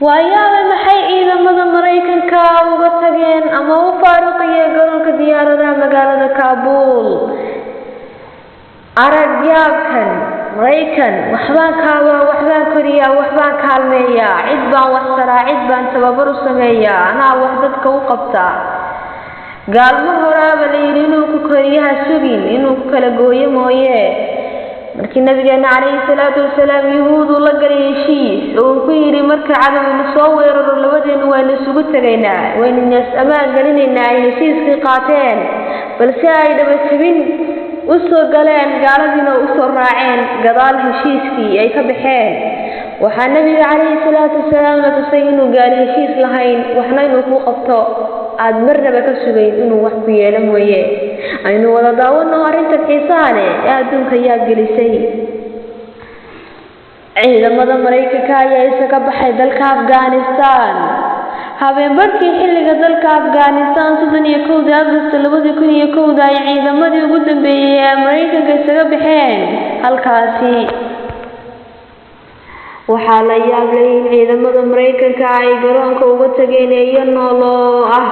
waayaaba maxay ciidamada maraykanka uga tageen ama u faaruqiyeen garoonka diyaaradaha magaalada kaabuul aragyaabkan maraykan waxbaan kaabaa waxbaan koriyaa waxbaan kaalmeeyaa cid baan wax taraa cid baan tababar u sameeyaa anaa wax dadka u qabtaa gaalmo horaaba la yidhi inuu ku koriyaha sugin inuu ku kala gooyo mooye markii nabigeena calayhi salaatu wasalaam yuhuuduu la galay heshiis oo uu ku yidhi marka cadowna soo weeraro labadeenu waynu isugu tegaynaa. Waynu nees ammaan gelinaynaa ay heshiiskii qaateen. Balse ay dhabatibin u soo galeen gaaladiina u soo raaceen gadaal heshiiskii ay ka baxeen. Waxaa nabiga calayhi salaatu wasalaam la tusay inuu gaali heshiis lahayn waxna inuu ku qabto aada marnaba ka sugayn inuu wax ku yeelo mooye. Aynu wada daawano arrintan xiisaha leh ee adduunka yaa gelisay. Ciidamada maraykanka ayaa isaga baxay dalka afghanistan. Habeenbarkii xilliga dalka afghanistan soddon iyo kowda agosto labadii kun iyo kowda ay ciidamadii ugu dambeeyey ee maraykanka isaga baxeen. Halkaasi waxaa la yaablay in ciidamada maraykanka ay garoonka uga tageen eeyo nooloo ah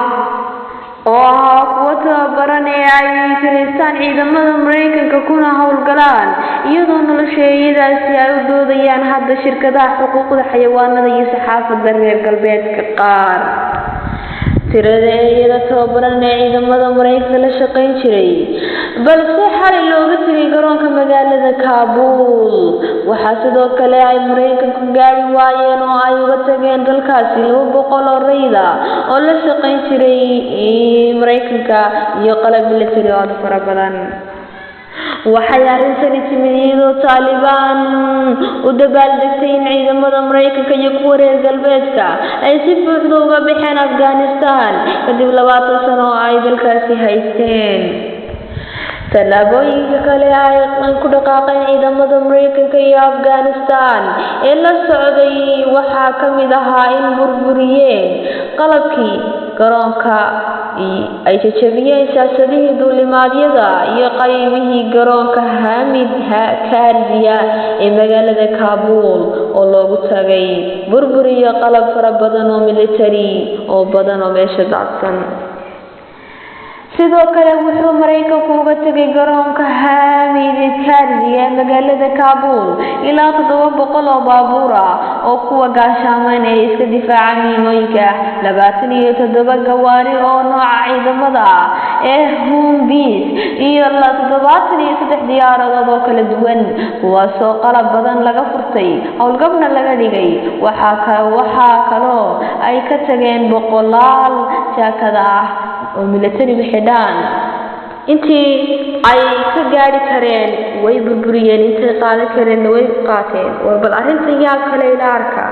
oo ahaa kuwo tababaran ee ay kiristaan ciidamada maraykanka kuna howlgalaan iyadoo nolosha eeyadaasi ay u doodayaan hadda shirkadaha xuquuqda xayawaanada iyo saxaafadda reer galbeedka qaar tirada eeyada tababaran ee ciidamada maraykanka la shaqayn jiray. Balse xalay looga tegay garoonka magaalada kaabuul waxaa sidoo kale ay maraykanku gaari waayeen oo ay uga tageen dalkaasi laba boqol oo rayda oo la shaqayn jiray maraykanka iyo qalab military oo fara badan waxay arrintani timid iyadoo taalibaan u dabaaldegtay in ciidamada maraykanka iyo kuwa reer galbeedka ay si buuxda uga baxeen afghanistan. Kadib labaatan sano oo ay dalkaasi haysteen. Tallaabooyinka kale ay ku dhaqaaqeen ciidamada maraykanka iyo afghanistan. Ee la socday waxaa ka mid ahaa in burburiyeen qalabkii garoonka ay jajabiyeen siyaasadihii duulimaadyada iyo qaybihii garoonka hamid kaarziya ee magaalada kaabuul oo loogu tagay burbur iyo qalab fara badan oo military oo badan oo meesha dacsan sidoo kale wuxuu maraykanku uga tegay garoonka hamid kaarziya ee magaalada kaabuul ilaa toddoba boqol oo baabuur ah oo kuwa gaashaameyn ee iska difaaca miinooyinka labaatan iyo toddoba gawaari oo nooca ciidamada ah ee humbis iyo toddobaatan iyo saddex diyaaradood oo kala duwan. Kuwaasoo qalab badan laga furtay howlgabna laga dhigay. Waxaa kaloo ay ka tageen boqolaal jaakada. ah oo militarigu xidhaan intii ay ka gaari kareen way burburiyeen intay qaadan kareenna way qaateen. War bal arrintan yaa kale ila arka.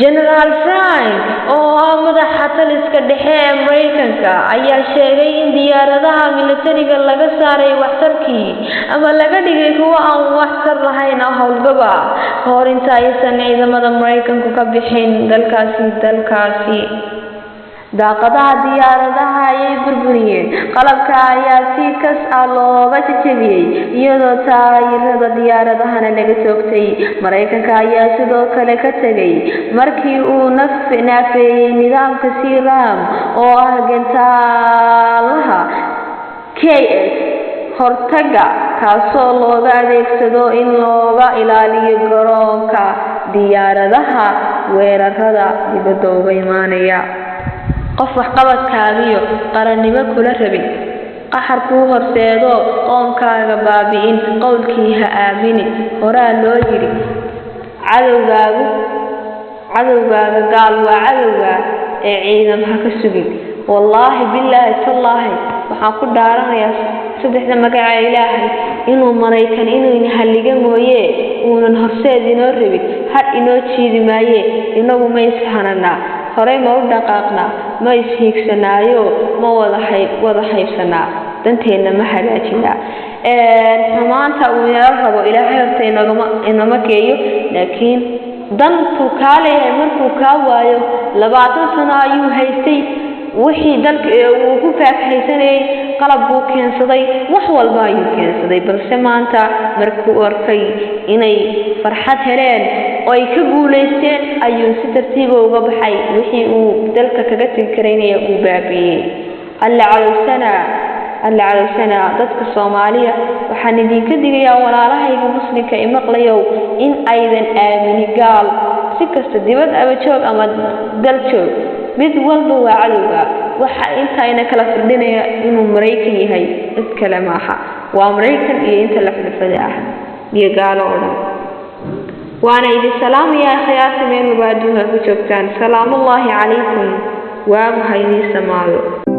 Genaraal frank oo ah madaxa taliska dhexe ee maraykanka ayaa sheegay in diyaaradaha militariga laga saaray waxtarkii ama laga dhigay kuwo aan waxtar lahayn howlgaba ka hor inta aysan ciidamada maraykanku ka bixin dalkaasi dalkaasi daaqadaha diyaaradaha ayay burburiyeen. Qalabka ayaa si kas ah looga jajabiyey iyadoo taayirada diyaaradahana laga toogtay maraykanka ayaa sidoo kale ka tegay markii uu naafeeyey nidaamka siram oo ah gentaalaha k s hortaga kaasoo looga adeegsado in looga ilaaliyo garoonka diyaaradaha weerarada dibadda uga imaanaya qof waxqabadkaagiyo qarannimo kula rabin. Qaxar kuu horseedo qoomkaaga baabi'in qowlkii ha aamini. Horaa loo yidhi cadowgaagu cadowgaaga gaal waa cadowga ee ciidam ha ka sugin. Wallaahi bilaahi tallaahi waxaan ku dhaaranayaa saddexda magaca ilaahay. Inuu maraykan inuu halliga mooye uunan horseed inoo rabin. Har inoo jiidi maaye inagu ma ishananaa horey ma u dhaqaaqnaa ma ishiigsanaayo ma wada hayb wada haybsanaa. Danteenna ma hagaajinaa. Xumaanta uu inala rabo ilaahay horta inama geeyo laakiin dantuu kaa leeyahay markuu kaa waayo labaatan sano ayuu haystay. Wixii dalka uu ku faafhaysanayay qalab buu keensaday wax walba ayuu keensaday. Balse maanta markuu arkay inay farxad heleen ay ka guulaysteen ayuu si tartiiba uga baxay wixii uu dalka kaga tegi karaynaya uu baabi'iyey. Alla calowsanaa alla calowsanaa dadka soomaaliya waxaan idinka digayaa walaalahayga muslimka i maqlayow in aydan aamini gaal. Si kasta dibad ama joog ama dal joog mid walba waa cadowga waxa intayna kala firdhinaya inuu maraykan yahay cid kale maaha. Waa maraykan iyo inta la xulfada ah iyo gaalo oo waana idin salaamayaa khiyaarta meel adduunka ku joogtaan. Salaamullaahi calaykum. Waagu ha idiin samaado